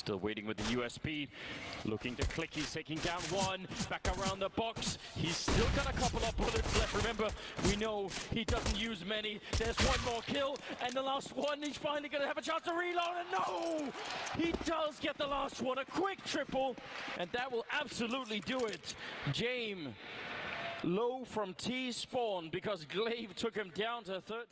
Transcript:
Still waiting with the USP. Looking to click. He's taking down one. Back around the box. He's still got a couple of bullets left. Remember, we know he doesn't use many. There's one more kill. And the last one. He's finally going to have a chance to reload. And no! He does get the last one. A quick triple. And that will absolutely do it. Jame's low from T spawn because Glaive took him down to 13.